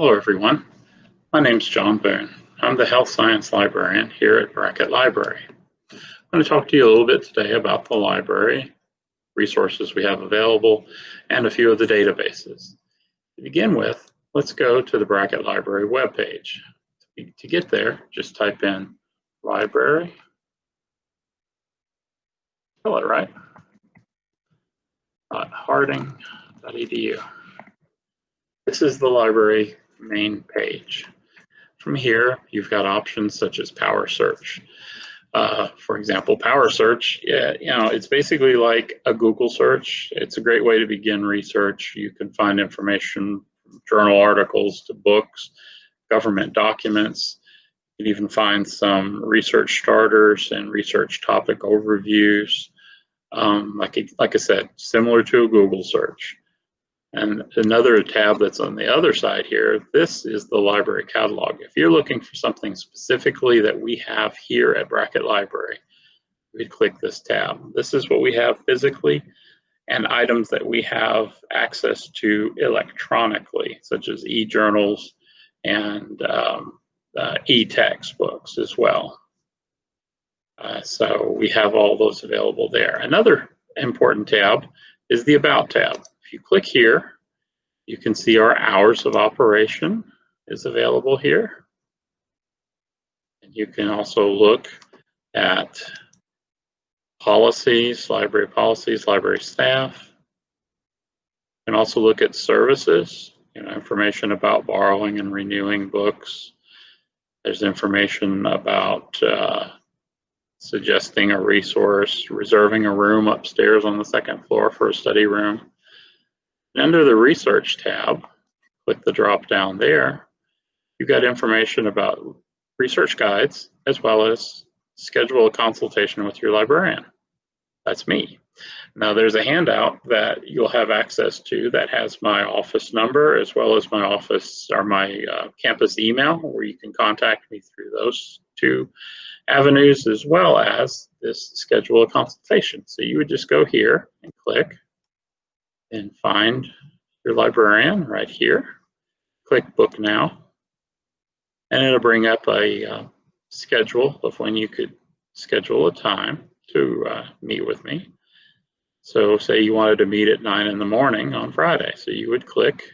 Hello, everyone. My name is John Boone. I'm the Health Science Librarian here at Brackett Library. I'm going to talk to you a little bit today about the library, resources we have available, and a few of the databases. To begin with, let's go to the Brackett Library webpage. To get there, just type in library. Spell it right. Harding.edu. This is the library main page. From here, you've got options such as Power Search. Uh, for example, Power Search, yeah, you know, it's basically like a Google search. It's a great way to begin research. You can find information from journal articles to books, government documents. You can even find some research starters and research topic overviews. Um, like, like I said, similar to a Google search. And another tab that's on the other side here, this is the library catalog. If you're looking for something specifically that we have here at Brackett Library, we'd click this tab. This is what we have physically and items that we have access to electronically, such as e-journals and um, uh, e-textbooks as well. Uh, so we have all those available there. Another important tab is the About tab. If you click here, you can see our hours of operation is available here. And you can also look at policies, library policies, library staff. You can also look at services, you know, information about borrowing and renewing books. There's information about uh, suggesting a resource, reserving a room upstairs on the second floor for a study room. Under the Research tab, click the drop down there, you've got information about research guides as well as schedule a consultation with your librarian. That's me. Now there's a handout that you'll have access to that has my office number as well as my office or my uh, campus email where you can contact me through those two avenues as well as this schedule a consultation. So you would just go here and click and find your librarian right here. Click book now. And it'll bring up a uh, schedule of when you could schedule a time to uh, meet with me. So say you wanted to meet at 9 in the morning on Friday. So you would click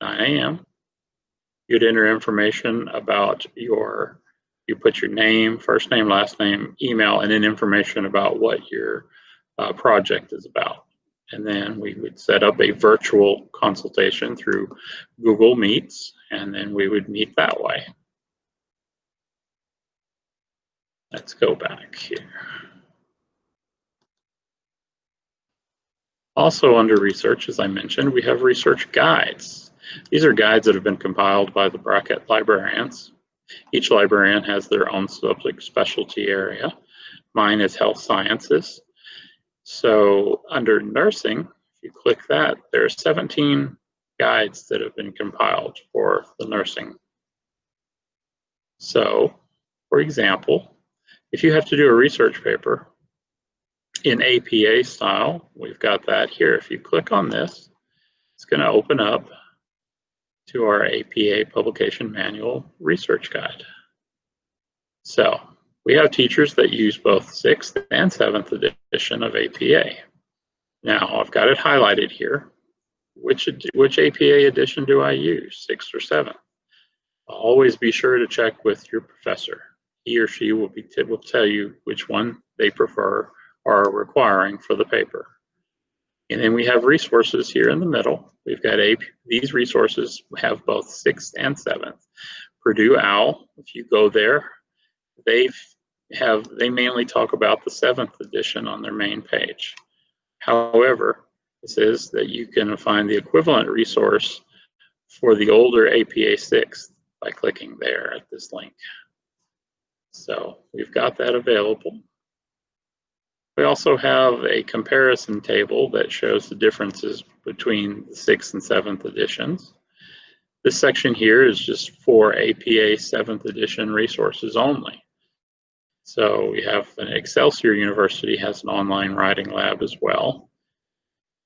9 a.m. You'd enter information about your, you put your name, first name, last name, email, and then information about what your uh, project is about. And then we would set up a virtual consultation through Google Meets, and then we would meet that way. Let's go back here. Also under research, as I mentioned, we have research guides. These are guides that have been compiled by the Brackett librarians. Each librarian has their own subject specialty area. Mine is health sciences. So under nursing, if you click that, there are 17 guides that have been compiled for the nursing. So, for example, if you have to do a research paper in APA style, we've got that here. If you click on this, it's going to open up to our APA Publication Manual Research Guide. So we have teachers that use both 6th and 7th edition of APA. Now, I've got it highlighted here. Which, which APA edition do I use, 6th or 7th? Always be sure to check with your professor. He or she will, be, will tell you which one they prefer or are requiring for the paper. And then we have resources here in the middle. We've got AP, these resources have both 6th and 7th. Purdue OWL, if you go there, they've have they mainly talk about the seventh edition on their main page. However, this is that you can find the equivalent resource for the older APA 6th by clicking there at this link. So we've got that available. We also have a comparison table that shows the differences between the 6th and 7th editions. This section here is just for APA 7th edition resources only. So we have an Excelsior University has an online writing lab as well.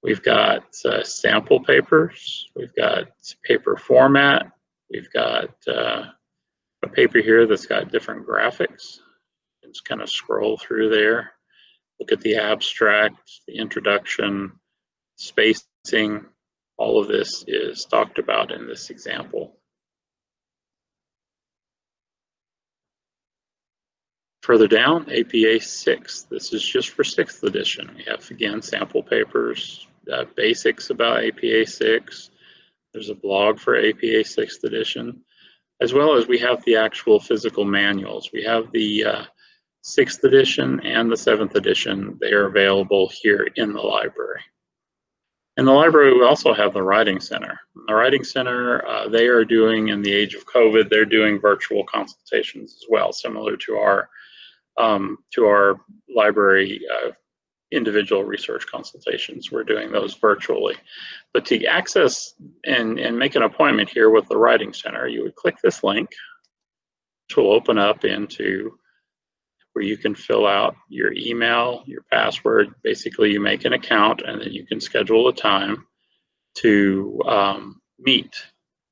We've got uh, sample papers, we've got paper format, We've got uh, a paper here that's got different graphics. Just kind of scroll through there, look at the abstract, the introduction, spacing. All of this is talked about in this example. Further down, APA 6. This is just for 6th edition. We have, again, sample papers, uh, basics about APA 6. There's a blog for APA 6th edition, as well as we have the actual physical manuals. We have the uh, 6th edition and the 7th edition. They are available here in the library. In the library, we also have the Writing Center. The Writing Center, uh, they are doing, in the age of COVID, they're doing virtual consultations as well, similar to our um, to our library uh, individual research consultations. We're doing those virtually. But to access and, and make an appointment here with the Writing Center, you would click this link, which will open up into where you can fill out your email, your password. Basically, you make an account and then you can schedule a time to um, meet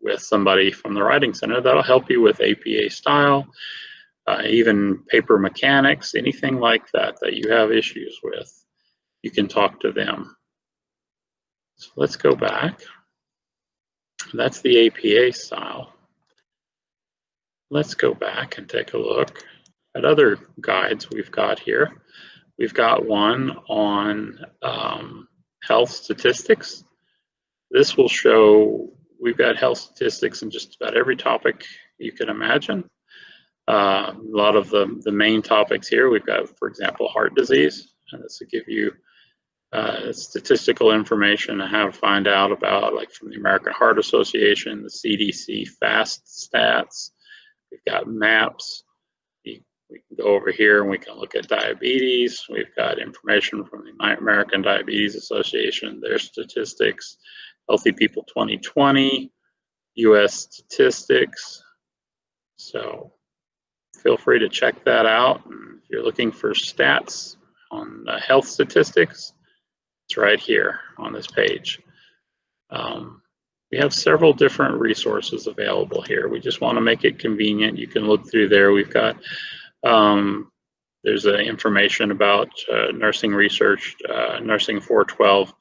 with somebody from the Writing Center that'll help you with APA style, uh, even paper mechanics, anything like that that you have issues with, you can talk to them. So let's go back. That's the APA style. Let's go back and take a look at other guides we've got here. We've got one on um, health statistics. This will show we've got health statistics in just about every topic you can imagine. Uh, a lot of the, the main topics here, we've got, for example, heart disease. And this will give you uh, statistical information to find out about, like from the American Heart Association, the CDC FAST stats. We've got maps. We, we can go over here and we can look at diabetes. We've got information from the American Diabetes Association, their statistics, Healthy People 2020, US statistics. So feel free to check that out. If you're looking for stats on health statistics, it's right here on this page. Um, we have several different resources available here. We just want to make it convenient. You can look through there. We've got, um, there's uh, information about uh, nursing research, uh, Nursing 412,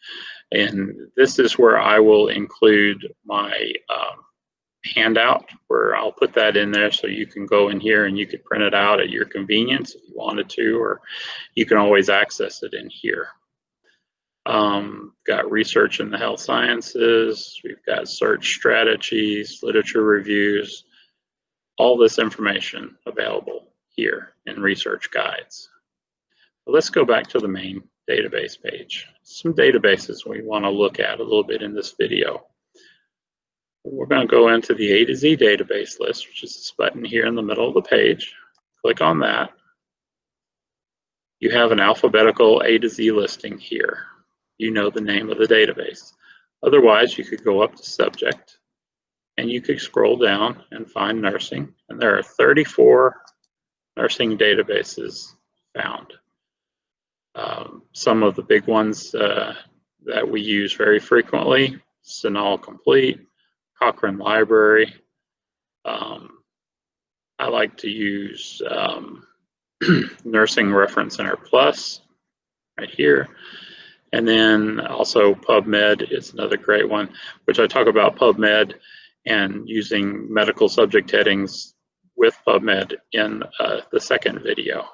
and this is where I will include my um, handout where I'll put that in there so you can go in here and you can print it out at your convenience if you wanted to, or you can always access it in here. Um, got research in the health sciences, we've got search strategies, literature reviews, all this information available here in research guides. But let's go back to the main database page. Some databases we want to look at a little bit in this video. We're going to go into the A to Z database list, which is this button here in the middle of the page. Click on that. You have an alphabetical A to Z listing here. You know the name of the database. Otherwise, you could go up to subject and you could scroll down and find nursing. And there are 34 nursing databases found. Um, some of the big ones uh, that we use very frequently, CINAHL Complete, Cochrane Library. Um, I like to use um, Nursing Reference Center Plus right here. And then also PubMed is another great one, which I talk about PubMed and using medical subject headings with PubMed in uh, the second video.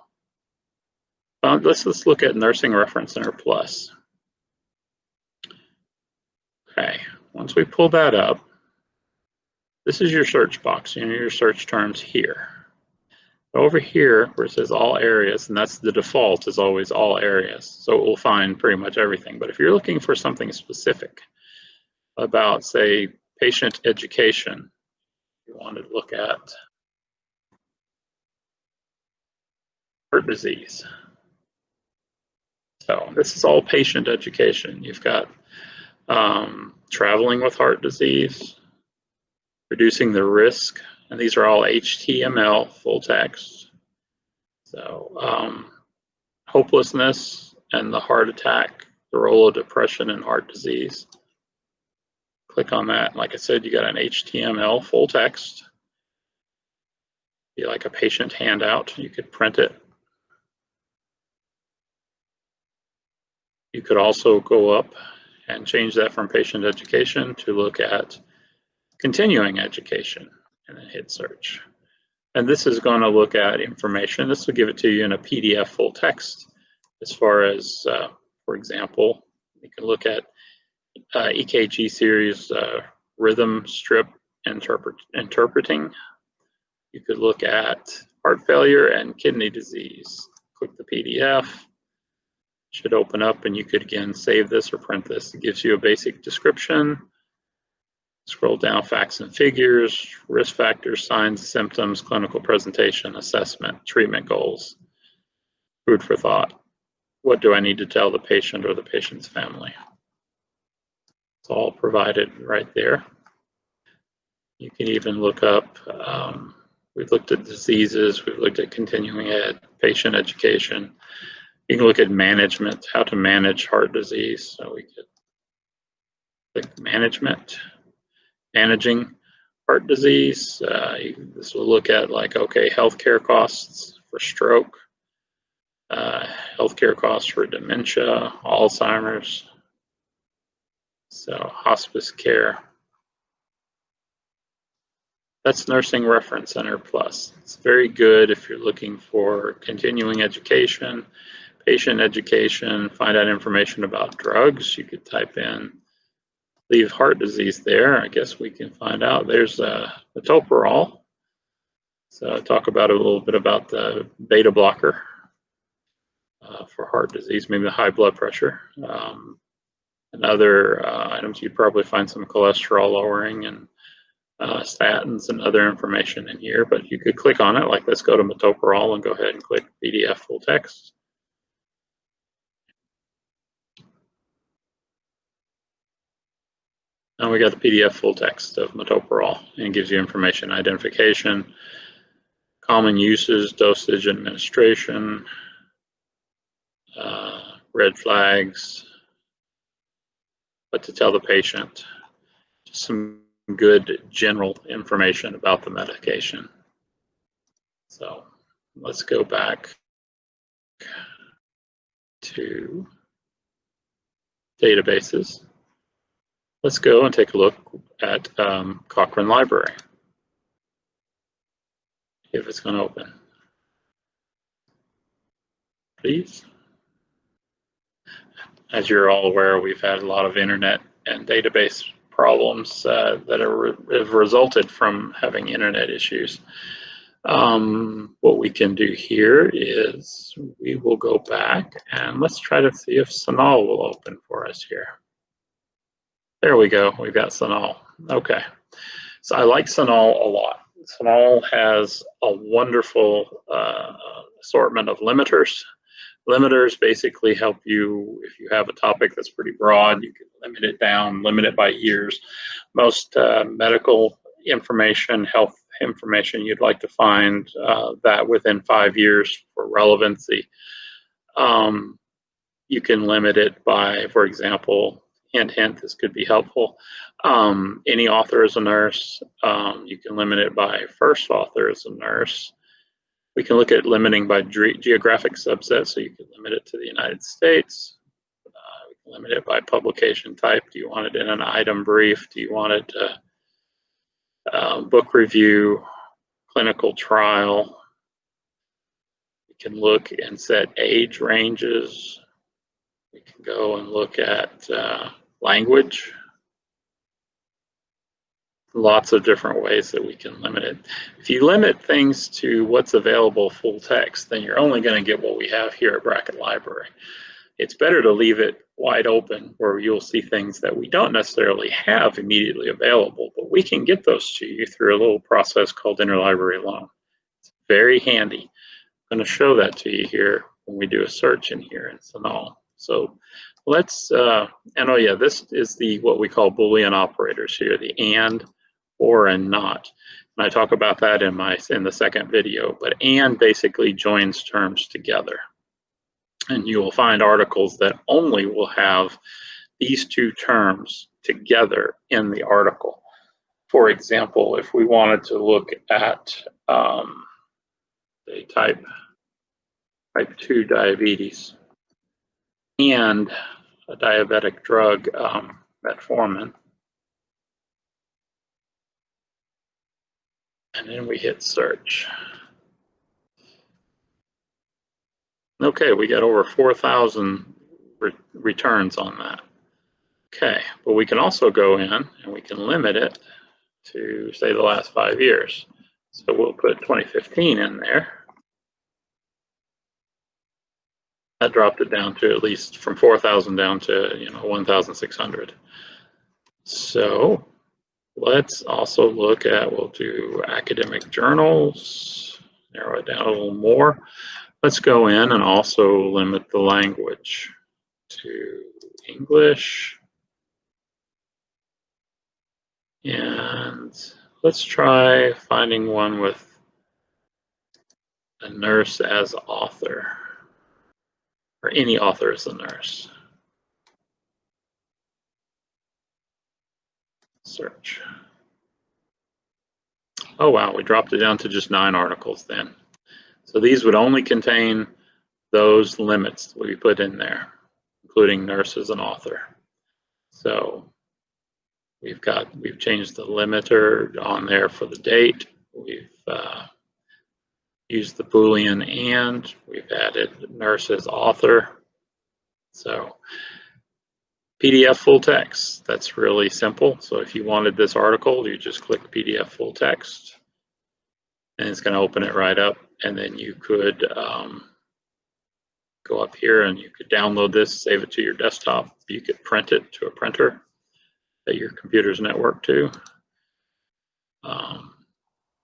Uh, let's, let's look at Nursing Reference Center Plus. Okay, once we pull that up, this is your search box, you know, your search terms here. Over here, where it says all areas, and that's the default is always all areas. So it will find pretty much everything. But if you're looking for something specific about, say, patient education, you want to look at heart disease. So this is all patient education. You've got um, traveling with heart disease, reducing the risk, and these are all HTML full text. So um, hopelessness and the heart attack, the role of depression and heart disease. Click on that. Like I said, you got an HTML full text. Be like a patient handout. You could print it. You could also go up and change that from patient education to look at continuing education and then hit search. And this is going to look at information. This will give it to you in a PDF full text as far as, uh, for example, you can look at uh, EKG series uh, rhythm strip interpret interpreting. You could look at heart failure and kidney disease. Click the PDF. It Should open up and you could again save this or print this. It gives you a basic description. Scroll down facts and figures, risk factors, signs, symptoms, clinical presentation, assessment, treatment goals. Food for thought. What do I need to tell the patient or the patient's family? It's all provided right there. You can even look up, um, we've looked at diseases, we've looked at continuing ed, patient education. You can look at management, how to manage heart disease. So we could click management, managing heart disease. Uh, this will look at like, okay, healthcare costs for stroke, uh, healthcare costs for dementia, Alzheimer's, so hospice care. That's Nursing Reference Center Plus. It's very good if you're looking for continuing education, patient education, find out information about drugs. You could type in leave heart disease there. I guess we can find out. There's uh, metoprolol. So talk about a little bit about the beta blocker uh, for heart disease, maybe the high blood pressure. Um, and other uh, items, you'd probably find some cholesterol lowering and uh, statins and other information in here, but you could click on it, like let's go to metoprolol and go ahead and click PDF full text. Now we got the PDF full text of metoprolol and gives you information, identification, common uses, dosage, administration, uh, red flags, what to tell the patient, just some good general information about the medication. So let's go back to databases. Let's go and take a look at um, Cochrane Library. If it's going to open. Please as you're all aware, we've had a lot of internet and database problems uh, that are, have resulted from having internet issues. Um, what we can do here is we will go back and let's try to see if CINAHL will open for us here. There we go, we've got CINAHL. Okay, so I like CINAHL a lot. CINAHL has a wonderful uh, assortment of limiters Limiters basically help you, if you have a topic that's pretty broad, you can limit it down, limit it by years. Most uh, medical information, health information, you'd like to find uh, that within five years for relevancy. Um, you can limit it by, for example, hint, hint, this could be helpful. Um, any author is a nurse. Um, you can limit it by first author as a nurse. We can look at limiting by geographic subset, so you can limit it to the United States. Uh, we can limit it by publication type. Do you want it in an item brief? Do you want it uh, uh, book review, clinical trial? We can look and set age ranges. We can go and look at uh, language lots of different ways that we can limit it. If you limit things to what's available full text, then you're only going to get what we have here at Brackett Library. It's better to leave it wide open where you'll see things that we don't necessarily have immediately available, but we can get those to you through a little process called interlibrary loan. It's very handy. I'm going to show that to you here when we do a search in here in CINAHL. So let's, uh, and oh yeah, this is the what we call Boolean operators here, the AND, or and not. And I talk about that in my in the second video, but and basically joins terms together. And you will find articles that only will have these two terms together in the article. For example, if we wanted to look at um, the type, type 2 diabetes and a diabetic drug, um, metformin, and then we hit search. Okay, we got over 4,000 re returns on that. Okay, but we can also go in and we can limit it to say the last five years. So we'll put 2015 in there. That dropped it down to at least from 4,000 down to, you know, 1,600. So let's also look at, we'll do academic journals, narrow it down a little more. Let's go in and also limit the language to English. And let's try finding one with a nurse as author, or any author as a nurse. Search. Oh wow, we dropped it down to just nine articles then. So these would only contain those limits that we put in there, including nurse as an author. So we've got, we've changed the limiter on there for the date. We've uh, used the Boolean and we've added nurse as author. So PDF full text, that's really simple. So if you wanted this article, you just click PDF full text and it's going to open it right up and then you could um, go up here and you could download this, save it to your desktop. You could print it to a printer that your computer's network to. Um,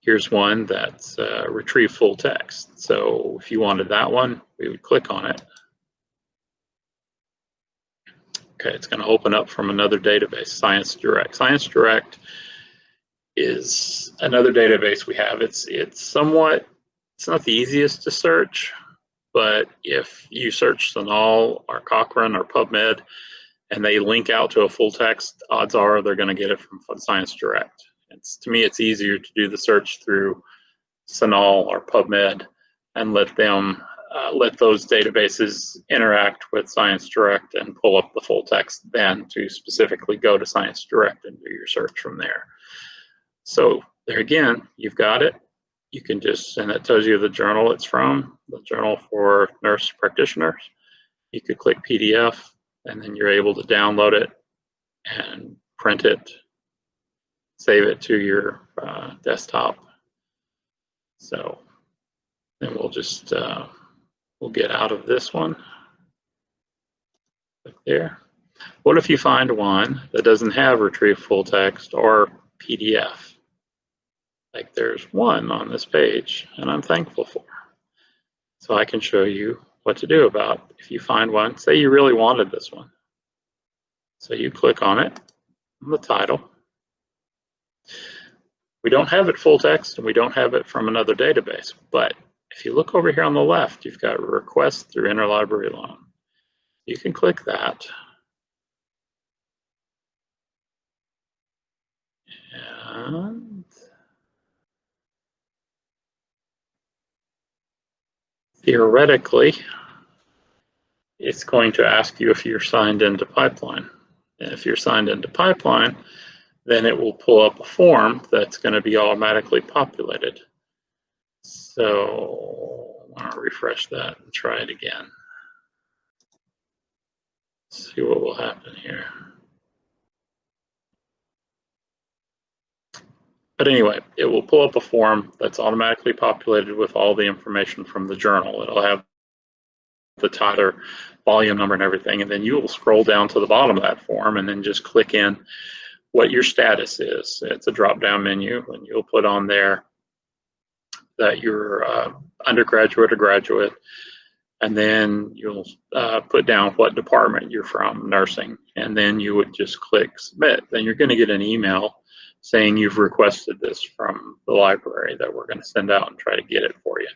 here's one that's uh, retrieve full text. So if you wanted that one, we would click on it. Okay, it's going to open up from another database, Science Direct. Science Direct is another database we have. It's it's somewhat it's not the easiest to search, but if you search CINAHL or Cochrane or PubMed and they link out to a full text, odds are they're going to get it from Science Direct. It's, to me, it's easier to do the search through CINAHL or PubMed and let them uh, let those databases interact with Science Direct and pull up the full text then to specifically go to Science Direct and do your search from there. So there again, you've got it you can just, and it tells you the journal it's from, the journal for nurse practitioners. You could click PDF and then you're able to download it and print it, save it to your uh, desktop. So then we'll just, uh, we'll get out of this one. Click there. What if you find one that doesn't have retrieve full text or PDF? like there's one on this page and I'm thankful for. So I can show you what to do about if you find one, say you really wanted this one. So you click on it, on the title. We don't have it full text and we don't have it from another database, but if you look over here on the left, you've got request through interlibrary loan. You can click that. And theoretically, it's going to ask you if you're signed into Pipeline. And if you're signed into Pipeline, then it will pull up a form that's going to be automatically populated. So I want to refresh that and try it again. See what will happen here. But anyway, it will pull up a form that's automatically populated with all the information from the journal. It'll have the title, volume number and everything, and then you will scroll down to the bottom of that form and then just click in what your status is. It's a drop-down menu and you'll put on there that you're uh, undergraduate or graduate, and then you'll uh, put down what department you're from, nursing, and then you would just click submit. Then you're going to get an email saying you've requested this from the library that we're going to send out and try to get it for you.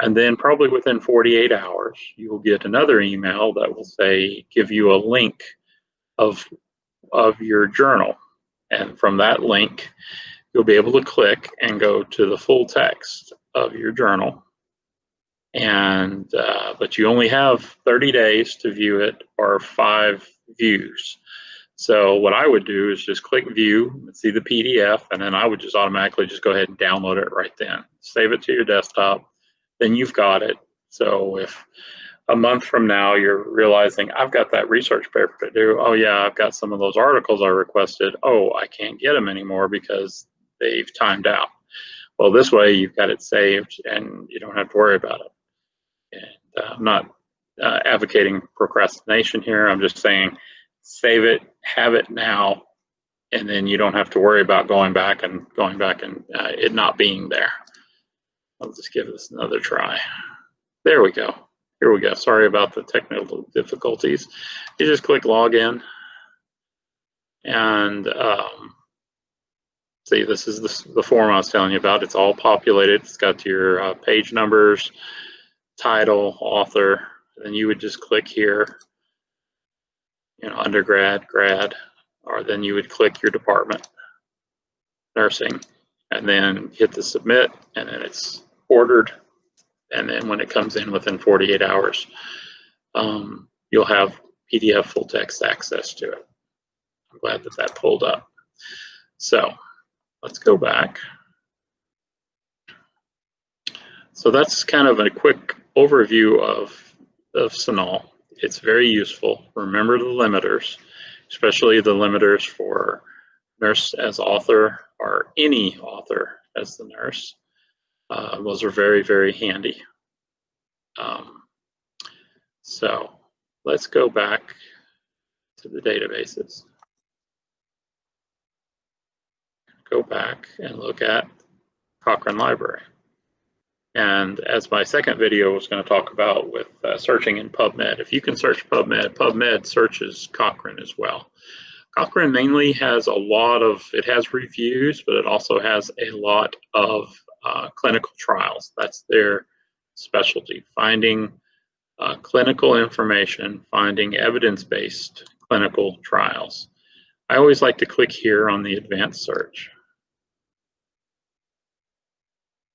And then probably within 48 hours, you will get another email that will say, give you a link of, of your journal. And from that link, you'll be able to click and go to the full text of your journal. And, uh, but you only have 30 days to view it or five views. So what I would do is just click view, and see the PDF, and then I would just automatically just go ahead and download it right then. Save it to your desktop, then you've got it. So if a month from now you're realizing I've got that research paper to do, oh yeah, I've got some of those articles I requested, oh, I can't get them anymore because they've timed out. Well, this way you've got it saved and you don't have to worry about it. And uh, I'm not uh, advocating procrastination here. I'm just saying save it, have it now, and then you don't have to worry about going back and going back and uh, it not being there. I'll just give this another try. There we go. Here we go. Sorry about the technical difficulties. You just click login and um, see this is the, the form I was telling you about. It's all populated. It's got your uh, page numbers, title, author, and you would just click here you know, undergrad, grad, or then you would click your department, nursing, and then hit the submit, and then it's ordered. And then when it comes in within 48 hours, um, you'll have PDF full text access to it. I'm glad that that pulled up. So let's go back. So that's kind of a quick overview of, of CINAHL it's very useful. Remember the limiters, especially the limiters for nurse as author or any author as the nurse. Uh, those are very, very handy. Um, so let's go back to the databases. Go back and look at Cochrane Library. And as my second video was going to talk about with uh, searching in PubMed, if you can search PubMed, PubMed searches Cochrane as well. Cochrane mainly has a lot of, it has reviews, but it also has a lot of uh, clinical trials. That's their specialty, finding uh, clinical information, finding evidence-based clinical trials. I always like to click here on the advanced search.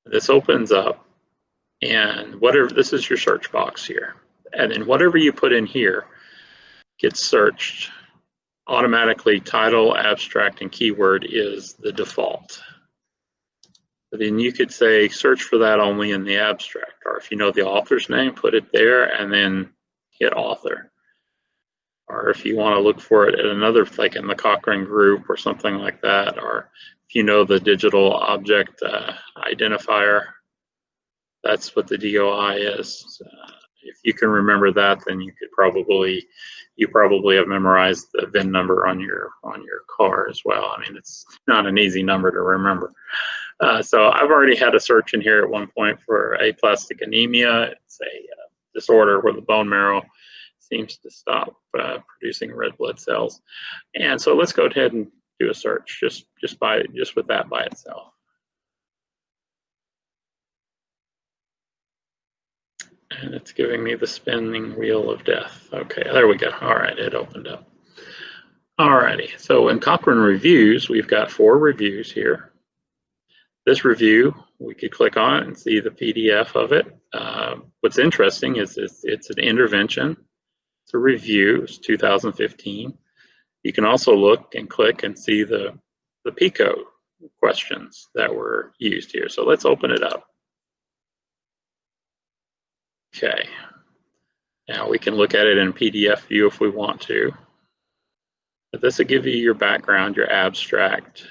This opens up and whatever, this is your search box here. And then whatever you put in here gets searched automatically title, abstract, and keyword is the default. Then you could say search for that only in the abstract, or if you know the author's name, put it there and then hit author. Or if you want to look for it at another, like in the Cochrane group or something like that, or if you know the digital object uh, identifier, that's what the DOI is. If you can remember that, then you could probably you probably have memorized the VIN number on your on your car as well. I mean, it's not an easy number to remember. Uh, so I've already had a search in here at one point for aplastic anemia. It's a uh, disorder where the bone marrow seems to stop uh, producing red blood cells. And so let's go ahead and do a search just just by just with that by itself. and it's giving me the spinning wheel of death. Okay, there we go. All right, it opened up. All righty, so in Cochrane Reviews, we've got four reviews here. This review, we could click on it and see the PDF of it. Uh, what's interesting is it's, it's an intervention. It's a review, it's 2015. You can also look and click and see the, the PICO questions that were used here. So let's open it up. Okay. Now we can look at it in PDF view if we want to. But this will give you your background, your abstract,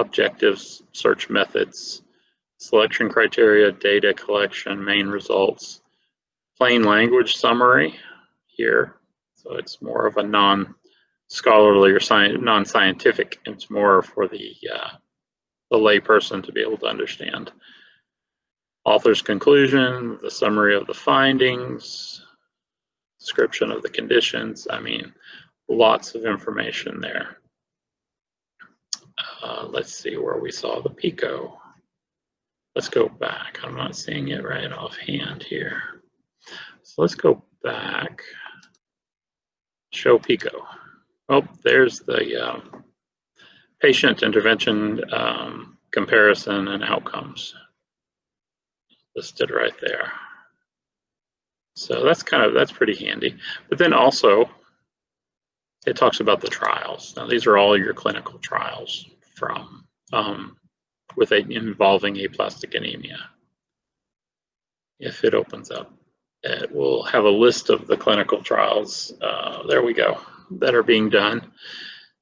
objectives, search methods, selection criteria, data collection, main results, plain language summary here. So it's more of a non-scholarly or non-scientific. It's more for the uh, the layperson to be able to understand. Author's conclusion, the summary of the findings, description of the conditions. I mean, lots of information there. Uh, let's see where we saw the PICO. Let's go back. I'm not seeing it right offhand here. So let's go back. Show PICO. Oh, there's the um, patient intervention um, comparison and outcomes listed right there. So that's kind of, that's pretty handy. But then also, it talks about the trials. Now these are all your clinical trials from, um, with a, involving aplastic anemia. If it opens up, it will have a list of the clinical trials. Uh, there we go, that are being done.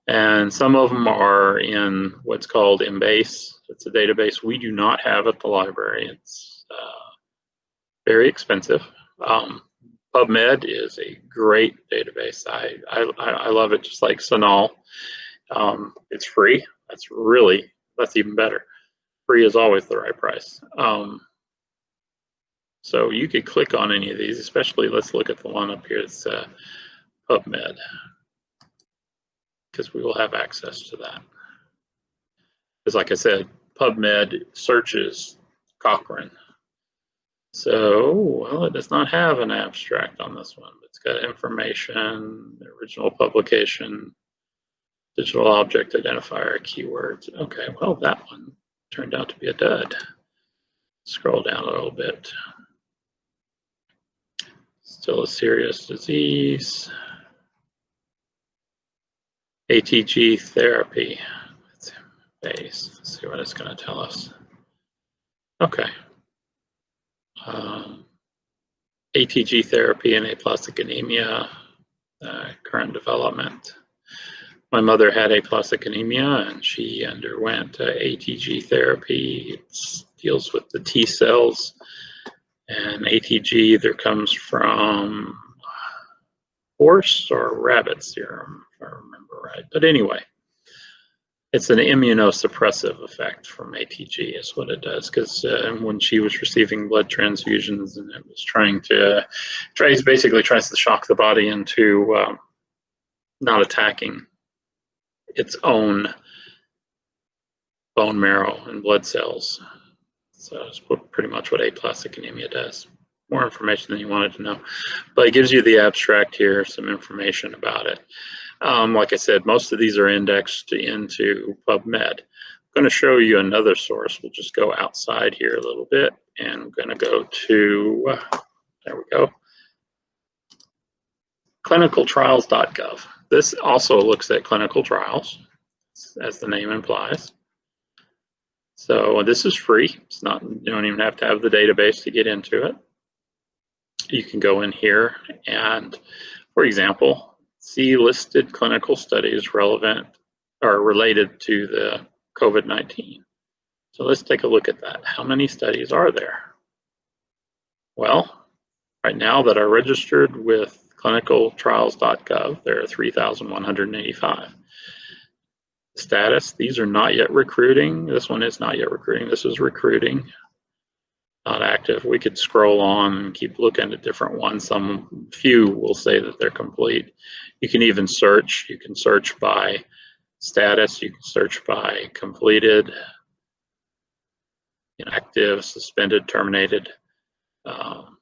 And some of them are in what's called Embase. It's a database we do not have at the library. It's uh, very expensive. Um, PubMed is a great database. I, I, I love it just like CINAHL. Um, it's free. That's really, that's even better. Free is always the right price. Um, so you could click on any of these, especially let's look at the one up here. It's uh, PubMed because we will have access to that. Because like I said, PubMed searches Cochrane so, well, it does not have an abstract on this one. It's got information, original publication, digital object identifier, keywords. Okay, well, that one turned out to be a dud. Scroll down a little bit. Still a serious disease. ATG therapy. Let's see what it's going to tell us. Okay, um, ATG therapy and aplastic anemia, uh, current development. My mother had aplastic anemia and she underwent uh, ATG therapy. It deals with the T cells and ATG either comes from horse or rabbit serum, if I remember right. But anyway, it's an immunosuppressive effect from ATG is what it does because uh, when she was receiving blood transfusions and it was trying to tries basically tries to shock the body into um, not attacking its own bone marrow and blood cells. So it's pretty much what aplastic anemia does. More information than you wanted to know. But it gives you the abstract here some information about it um, like I said, most of these are indexed into PubMed. I'm going to show you another source. We'll just go outside here a little bit and I'm going to go to, there we go, clinicaltrials.gov. This also looks at clinical trials, as the name implies. So this is free. It's not, you don't even have to have the database to get into it. You can go in here and, for example, see listed clinical studies relevant or related to the COVID-19. So let's take a look at that. How many studies are there? Well, right now that are registered with clinicaltrials.gov, there are 3,185. Status, these are not yet recruiting. This one is not yet recruiting. This is recruiting not active. We could scroll on and keep looking at different ones. Some few will say that they're complete. You can even search. You can search by status. You can search by completed, inactive, suspended, terminated. Um,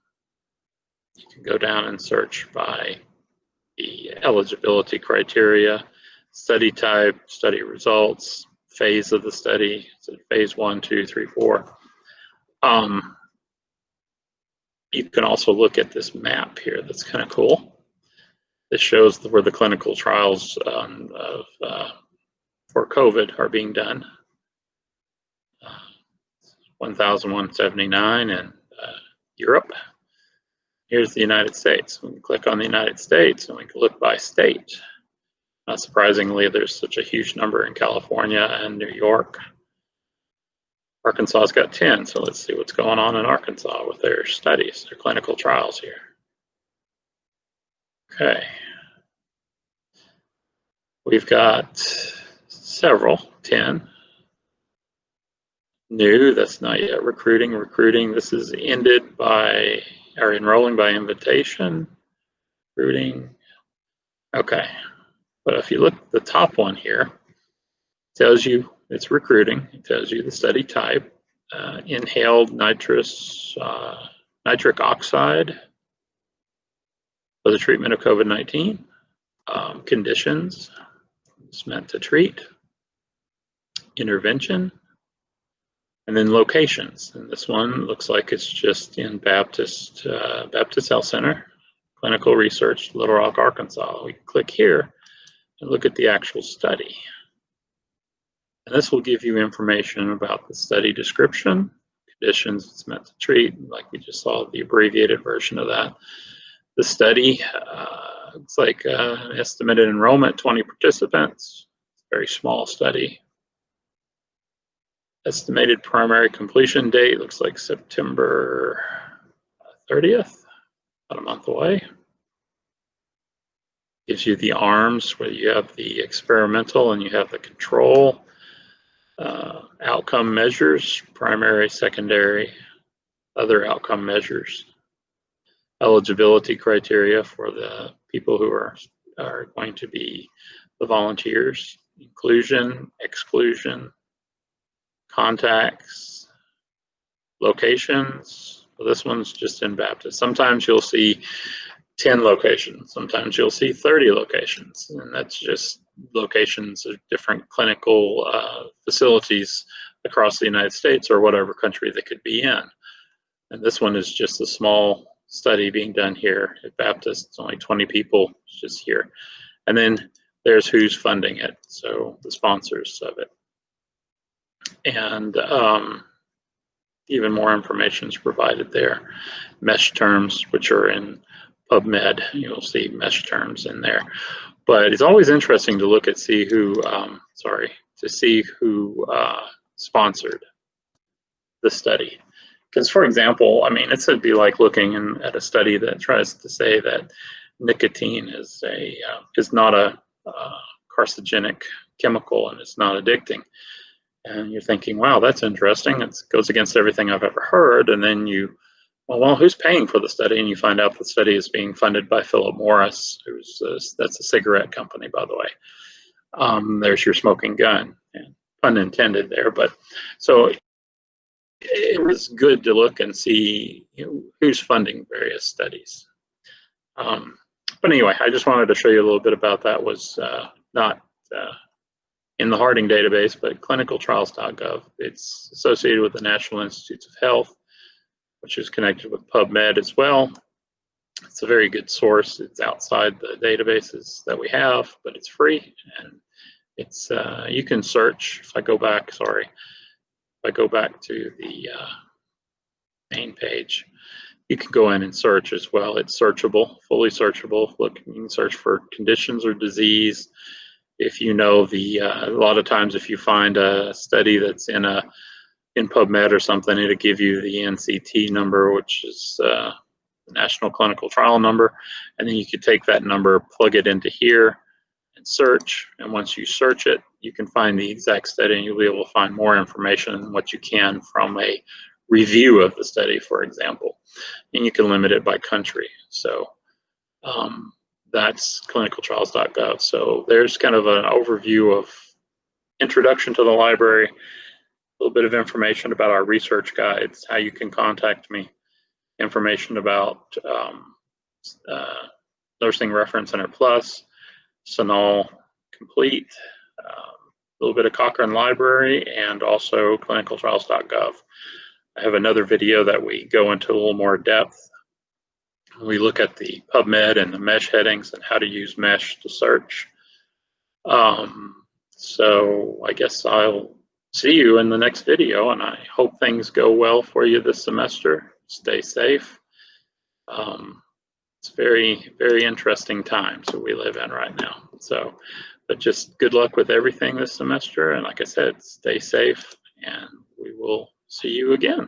you can go down and search by the eligibility criteria, study type, study results, phase of the study, so phase one, two, three, four. Um, you can also look at this map here that's kind of cool. This shows where the clinical trials um, of, uh, for COVID are being done. Uh, 1,179 in uh, Europe. Here's the United States. We can click on the United States and we can look by state. Not surprisingly, there's such a huge number in California and New York. Arkansas's got 10, so let's see what's going on in Arkansas with their studies, their clinical trials here. Okay. We've got several, 10. New, that's not yet recruiting. Recruiting, this is ended by, or enrolling by invitation. Recruiting, okay. But if you look at the top one here, tells you it's recruiting. It tells you the study type, uh, inhaled nitrous, uh, nitric oxide for the treatment of COVID-19. um, conditions, it's meant to treat, intervention, and then locations. And this one looks like it's just in Baptist, uh, Baptist Health Center, clinical research, Little Rock, Arkansas. We click here and look at the actual study. And this will give you information about the study description, conditions it's meant to treat, like we just saw the abbreviated version of that. The study, uh, it's like uh, estimated enrollment, 20 participants, very small study. Estimated primary completion date looks like September 30th, about a month away. Gives you the arms where you have the experimental and you have the control. Uh, outcome measures, primary, secondary, other outcome measures. Eligibility criteria for the people who are, are going to be the volunteers. Inclusion, exclusion, contacts, locations. Well, this one's just in Baptist. Sometimes you'll see 10 locations. Sometimes you'll see 30 locations, and that's just locations of different clinical uh, facilities across the United States or whatever country they could be in. And this one is just a small study being done here at Baptist. It's only 20 people just here. And then there's who's funding it, so the sponsors of it. And um, even more information is provided there. MeSH terms, which are in PubMed, you'll see MeSH terms in there. But it's always interesting to look at see who, um, sorry, to see who uh, sponsored the study. Because for example, I mean, it'd be like looking in, at a study that tries to say that nicotine is a uh, is not a uh, carcinogenic chemical and it's not addicting. And you're thinking, wow, that's interesting. It goes against everything I've ever heard. And then you well, well, who's paying for the study? And you find out the study is being funded by Philip Morris, who's a, that's a cigarette company, by the way. Um, there's your smoking gun, and pun intended there. But so it was good to look and see you know, who's funding various studies. Um, but anyway, I just wanted to show you a little bit about that. Was uh, not uh, in the Harding database, but clinicaltrials.gov. It's associated with the National Institutes of Health which is connected with PubMed as well. It's a very good source. It's outside the databases that we have, but it's free and it's uh, you can search. If I go back, sorry, if I go back to the uh, main page, you can go in and search as well. It's searchable, fully searchable. Look, you can search for conditions or disease. If you know the, uh, a lot of times if you find a study that's in a in PubMed or something, it'll give you the NCT number, which is uh, the National Clinical Trial number. And then you could take that number, plug it into here, and search. And once you search it, you can find the exact study and you'll be able to find more information than what you can from a review of the study, for example. And you can limit it by country. So um, that's clinicaltrials.gov. So there's kind of an overview of introduction to the library, little bit of information about our research guides, how you can contact me, information about um, uh, Nursing Reference Center Plus, CINAHL Complete, um, a little bit of Cochrane Library, and also clinicaltrials.gov. I have another video that we go into a little more depth. We look at the PubMed and the MeSH headings and how to use MeSH to search. Um, so I guess I'll see you in the next video and I hope things go well for you this semester. Stay safe. Um, it's very, very interesting times that we live in right now. So, but just good luck with everything this semester. And like I said, stay safe and we will see you again.